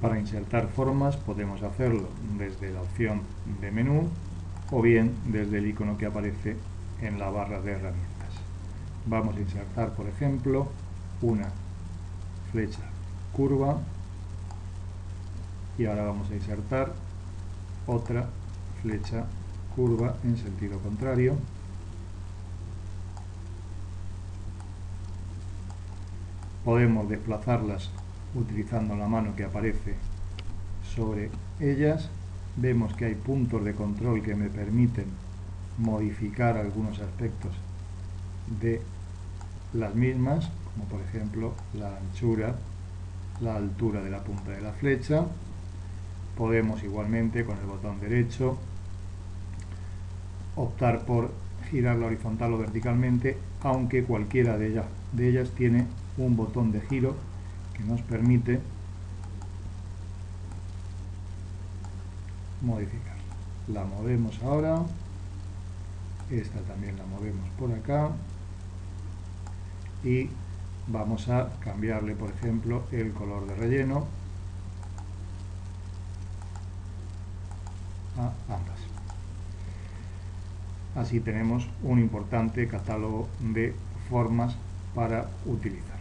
Para insertar formas podemos hacerlo desde la opción de menú o bien desde el icono que aparece en la barra de herramientas. Vamos a insertar, por ejemplo, una flecha curva y ahora vamos a insertar otra flecha curva en sentido contrario podemos desplazarlas utilizando la mano que aparece sobre ellas vemos que hay puntos de control que me permiten modificar algunos aspectos de las mismas como por ejemplo la anchura la altura de la punta de la flecha. Podemos igualmente con el botón derecho optar por girarla horizontal o verticalmente aunque cualquiera de ellas, de ellas tiene un botón de giro que nos permite modificar. La movemos ahora, esta también la movemos por acá y vamos a cambiarle por ejemplo el color de relleno a ambas. Así tenemos un importante catálogo de formas para utilizar.